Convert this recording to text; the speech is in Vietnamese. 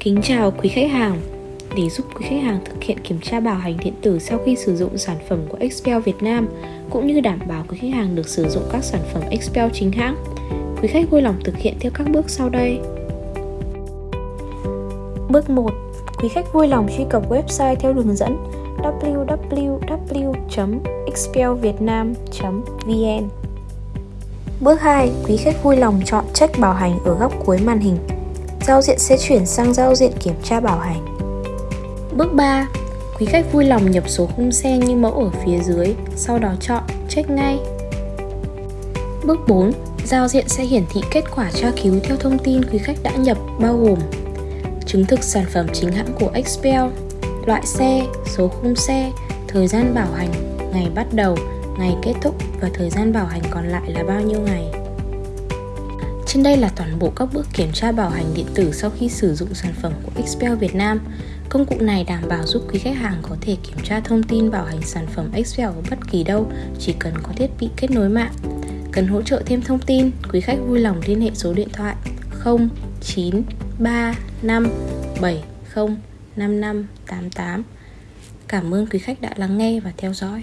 Kính chào quý khách hàng. Để giúp quý khách hàng thực hiện kiểm tra bảo hành điện tử sau khi sử dụng sản phẩm của Expel Việt Nam, cũng như đảm bảo quý khách hàng được sử dụng các sản phẩm Expel chính hãng, Quý khách vui lòng thực hiện theo các bước sau đây. Bước 1 Quý khách vui lòng truy cập website theo đường dẫn www.expelvietnam.vn Bước 2. Quý khách vui lòng chọn check bảo hành ở góc cuối màn hình giao diện sẽ chuyển sang giao diện kiểm tra bảo hành. Bước 3. Quý khách vui lòng nhập số khung xe như mẫu ở phía dưới, sau đó chọn check ngay. Bước 4. Giao diện sẽ hiển thị kết quả tra cứu theo thông tin quý khách đã nhập bao gồm chứng thực sản phẩm chính hãng của Expel, loại xe, số khung xe, thời gian bảo hành, ngày bắt đầu, ngày kết thúc và thời gian bảo hành còn lại là bao nhiêu ngày. Trên đây là toàn bộ các bước kiểm tra bảo hành điện tử sau khi sử dụng sản phẩm của Expel Việt Nam. Công cụ này đảm bảo giúp quý khách hàng có thể kiểm tra thông tin bảo hành sản phẩm Expel ở bất kỳ đâu, chỉ cần có thiết bị kết nối mạng. Cần hỗ trợ thêm thông tin, quý khách vui lòng liên hệ số điện thoại 0935705588. Cảm ơn quý khách đã lắng nghe và theo dõi.